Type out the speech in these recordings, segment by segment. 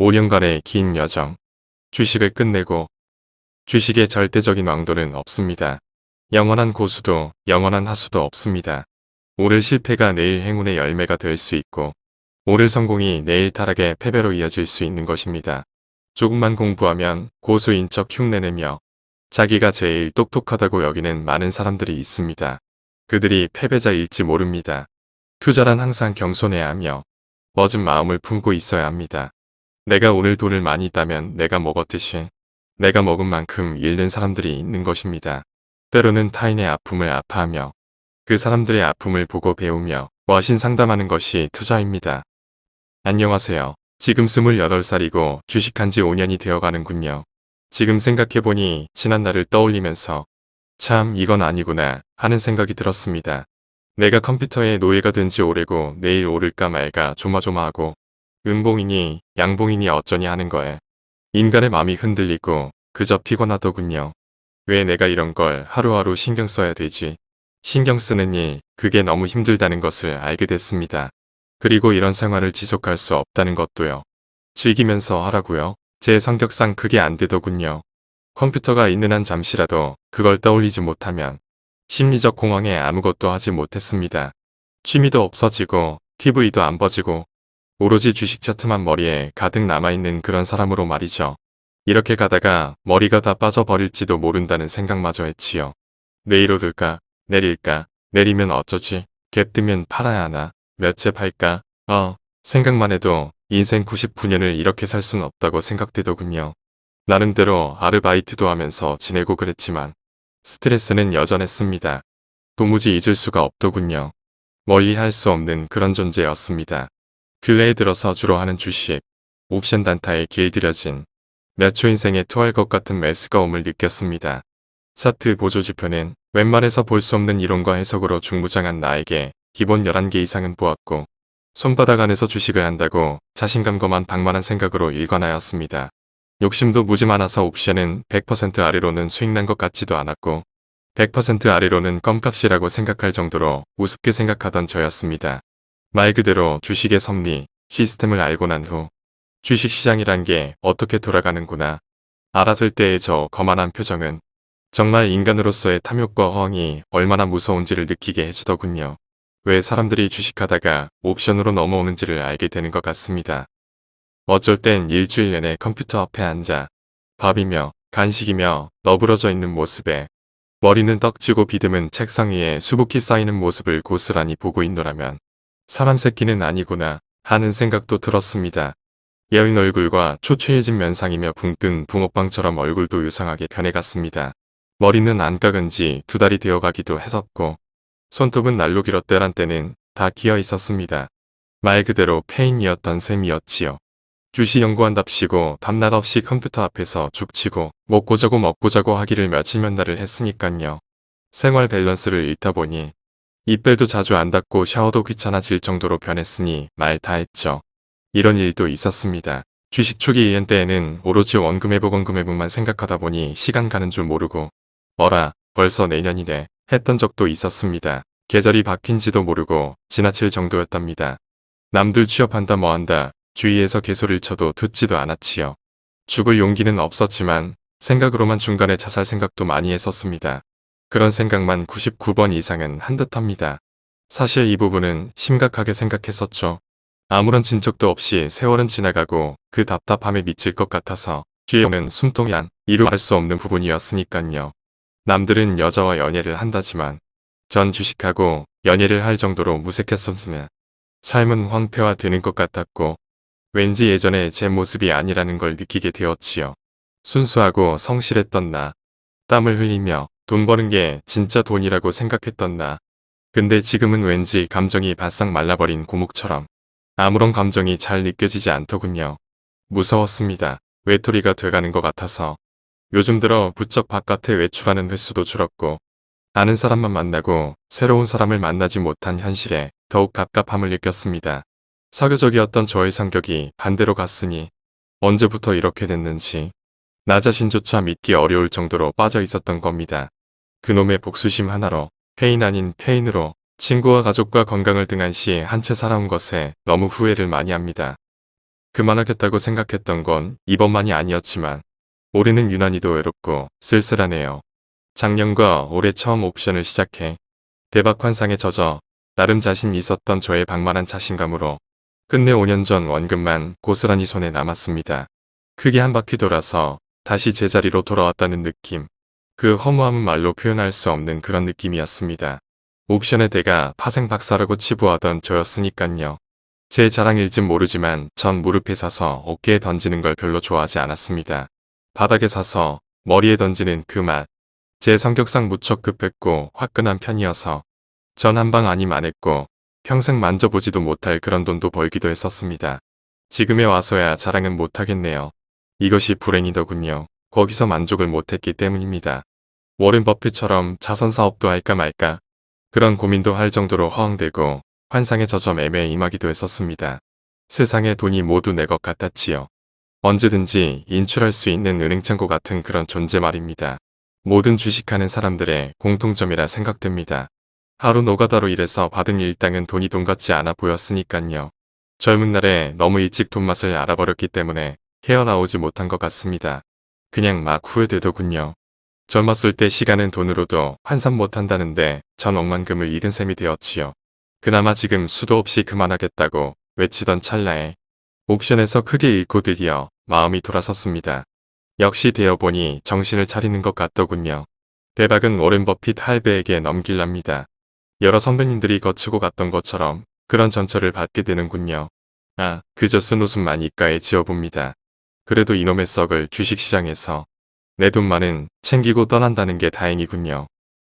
5년간의 긴 여정. 주식을 끝내고 주식의 절대적인 왕도는 없습니다. 영원한 고수도 영원한 하수도 없습니다. 오늘 실패가 내일 행운의 열매가 될 수 있고 오늘 성공이 내일 타락의 패배로 이어질 수 있는 것입니다. 조금만 공부하면 고수인 척 흉내내며 자기가 제일 똑똑하다고 여기는 많은 사람들이 있습니다. 그들이 패배자일지 모릅니다. 투자란 항상 겸손해야 하며 멋진 마음을 품고 있어야 합니다. 내가 오늘 돈을 많이 따면 내가 먹었듯이 내가 먹은 만큼 잃는 사람들이 있는 것입니다. 때로는 타인의 아픔을 아파하며 그 사람들의 아픔을 보고 배우며 와신 상담하는 것이 투자입니다. 안녕하세요. 지금 28살이고 주식한 지 5년이 되어가는군요. 지금 생각해보니 지난 날을 떠올리면서 참 이건 아니구나 하는 생각이 들었습니다. 내가 컴퓨터의 노예가 된 지 오래고 내일 오를까 말까 조마조마하고 은봉이니 양봉이니 어쩌니 하는 거에 인간의 마음이 흔들리고 그저 피곤하더군요. 왜 내가 이런 걸 하루하루 신경 써야 되지? 신경 일, 그게 너무 힘들다는 것을 알게 됐습니다. 그리고 이런 생활을 지속할 수 없다는 것도요. 즐기면서 하라고요. 제 성격상 그게 안 되더군요. 컴퓨터가 있는 한 잠시라도 그걸 떠올리지 못하면 심리적 공황에 아무것도 하지 못했습니다. 취미도 없어지고 TV도 안 버지고 오로지 주식 차트만 머리에 가득 남아있는 그런 사람으로 말이죠. 이렇게 가다가 머리가 다 빠져버릴지도 모른다는 생각마저 했지요. 내일 오를까 내릴까 내리면 어쩌지 갭 뜨면 팔아야 하나 몇 채 팔까 어 생각만 해도 인생 99년을 이렇게 살 수는 없다고 생각되더군요. 나름대로 아르바이트도 하면서 지내고 그랬지만 스트레스는 여전했습니다. 도무지 잊을 수가 없더군요. 멀리 할 수 없는 그런 존재였습니다. 근래에 들어서 주로 하는 주식, 옵션 단타에 길들여진 몇 초 인생에 토할 것 같은 매스가움을 느꼈습니다. 차트 보조지표는 웬만해서 볼 수 없는 이론과 해석으로 중무장한 나에게 기본 11개 이상은 보았고 손바닥 안에서 주식을 한다고 자신감과만 방만한 생각으로 일관하였습니다. 욕심도 무지 많아서 옵션은 100% 아래로는 수익 난 것 같지도 않았고 100% 아래로는 껌값이라고 생각할 정도로 우습게 생각하던 저였습니다. 말 그대로 주식의 섭리, 시스템을 알고 난 후 주식시장이란 게 어떻게 돌아가는구나 알았을 때의 저 거만한 표정은 정말 인간으로서의 탐욕과 허황이 얼마나 무서운지를 느끼게 해주더군요. 왜 사람들이 주식하다가 옵션으로 넘어오는지를 알게 되는 것 같습니다. 어쩔 땐 일주일 내내 컴퓨터 앞에 앉아 밥이며 간식이며 너부러져 있는 모습에 머리는 떡지고 비듬은 책상 위에 수북히 쌓이는 모습을 고스란히 보고 있노라면 사람 새끼는 아니구나 하는 생각도 들었습니다. 여인 얼굴과 초췌해진 면상이며 붕뜬 붕어빵처럼 얼굴도 유상하게 변해갔습니다. 머리는 안 깎은 지 두 달이 되어가기도 했었고 손톱은 날로 길었대란 때는 다 기어 있었습니다. 말 그대로 폐인이었던 셈이었지요. 주식 연구한답시고 밤낮 없이 컴퓨터 앞에서 죽치고 먹고 자고 먹고 자고 하기를 며칠 몇 날을 했으니깐요. 생활 밸런스를 잃다 보니 이빨도 자주 안 닦고 샤워도 귀찮아질 정도로 변했으니 말 다 했죠. 이런 일도 있었습니다. 주식 초기 1년 때에는 오로지 원금 회복 원금 회복만 생각하다 보니 시간 가는 줄 모르고 어라 벌써 내년이네 했던 적도 있었습니다. 계절이 바뀐지도 모르고 지나칠 정도였답니다. 남들 취업한다 뭐한다 주위에서 개소리를 쳐도 듣지도 않았지요. 죽을 용기는 없었지만 생각으로만 중간에 자살 생각도 많이 했었습니다. 그런 생각만 99번 이상은 한 듯합니다. 사실 이 부분은 심각하게 생각했었죠. 아무런 진척도 없이 세월은 지나가고 그 답답함에 미칠 것 같아서 뒤에 오는 숨통이 안 이루 말할 수 없는 부분이었으니깐요. 남들은 여자와 연애를 한다지만 전 주식하고 연애를 할 정도로 무색했었으면 삶은 황폐화되는 것 같았고 왠지 예전에 제 모습이 아니라는 걸 느끼게 되었지요. 순수하고 성실했던 나, 땀을 흘리며 돈 버는 게 진짜 돈이라고 생각했던 나. 근데 지금은 왠지 감정이 바싹 말라버린 고목처럼 아무런 감정이 잘 느껴지지 않더군요. 무서웠습니다. 외톨이가 돼가는 것 같아서 요즘 들어 부쩍 바깥에 외출하는 횟수도 줄었고 아는 사람만 만나고 새로운 사람을 만나지 못한 현실에 더욱 갑갑함을 느꼈습니다. 사교적이었던 저의 성격이 반대로 갔으니 언제부터 이렇게 됐는지 나 자신조차 믿기 어려울 정도로 빠져 있었던 겁니다. 그놈의 복수심 하나로 폐인 아닌 폐인으로 친구와 가족과 건강을 등한시 한채 살아온 것에 너무 후회를 많이 합니다. 그만하겠다고 생각했던 건 이번만이 아니었지만 올해는 유난히도 외롭고 쓸쓸하네요. 작년과 올해 처음 옵션을 시작해 대박 환상에 젖어 나름 자신 있었던 저의 방만한 자신감으로 끝내 5년 전 원금만 고스란히 손에 남았습니다. 크게 한 바퀴 돌아서 다시 제자리로 돌아왔다는 느낌. 그 허무함은 말로 표현할 수 없는 그런 느낌이었습니다. 옵션의 대가 파생 박사라고 치부하던 저였으니깐요. 제 자랑일진 모르지만 전 무릎에 사서 어깨에 던지는 걸 별로 좋아하지 않았습니다. 바닥에 사서 머리에 던지는 그 맛. 제 성격상 무척 급했고 화끈한 편이어서 전 한 방 아님 안 했고 평생 만져보지도 못할 그런 돈도 벌기도 했었습니다. 지금에 와서야 자랑은 못하겠네요. 이것이 불행이더군요. 거기서 만족을 못했기 때문입니다. 워렌 버핏처럼 자선 사업도 할까 말까 그런 고민도 할 정도로 허황되고 환상에 젖어 매매에 임하기도 했었습니다. 세상의 돈이 모두 내 것 같았지요. 언제든지 인출할 수 있는 은행창고 같은 그런 존재 말입니다. 모든 주식하는 사람들의 공통점이라 생각됩니다. 하루 노가다로 일해서 받은 일당은 돈이 돈 같지 않아 보였으니깐요. 젊은 날에 너무 일찍 돈맛을 알아버렸기 때문에 헤어나오지 못한 것 같습니다. 그냥 막 후회되더군요. 젊었을 때 시간은 돈으로도 환산 못한다는데 전 억만금을 잃은 셈이 되었지요. 그나마 지금 수도 없이 그만하겠다고 외치던 찰나에 옥션에서 크게 잃고 드디어 마음이 돌아섰습니다. 역시 되어보니 정신을 차리는 것 같더군요. 대박은 오렌 버핏 할배에게 넘길랍니다. 여러 선배님들이 거치고 갔던 것처럼 그런 전철을 받게 되는군요. 아, 그저 쓴 웃음만 입가에 지어봅니다. 그래도 이놈의 썩을 주식시장에서 내 돈만은 챙기고 떠난다는 게 다행이군요.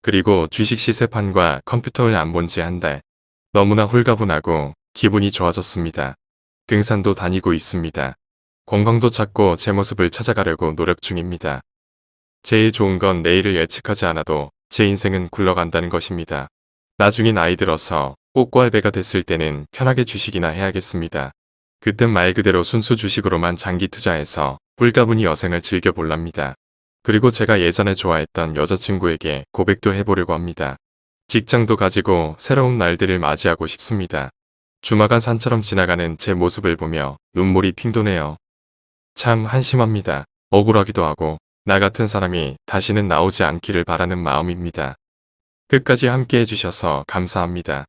그리고 주식 시세판과 컴퓨터를 안 본 지 한 달. 너무나 홀가분하고 기분이 좋아졌습니다. 등산도 다니고 있습니다. 건강도 찾고 제 모습을 찾아가려고 노력 중입니다. 제일 좋은 건 내일을 예측하지 않아도 제 인생은 굴러간다는 것입니다. 나중에 나이 들어서 꽃과 알배가 됐을 때는 편하게 주식이나 해야겠습니다. 그땐 말 그대로 순수 주식으로만 장기 투자해서 홀가분히 여생을 즐겨볼랍니다. 그리고 제가 예전에 좋아했던 여자친구에게 고백도 해보려고 합니다. 직장도 가지고 새로운 날들을 맞이하고 싶습니다. 주마간 산처럼 지나가는 제 모습을 보며 눈물이 핑 도네요. 참 한심합니다. 억울하기도 하고 나 같은 사람이 다시는 나오지 않기를 바라는 마음입니다. 끝까지 함께 해주셔서 감사합니다.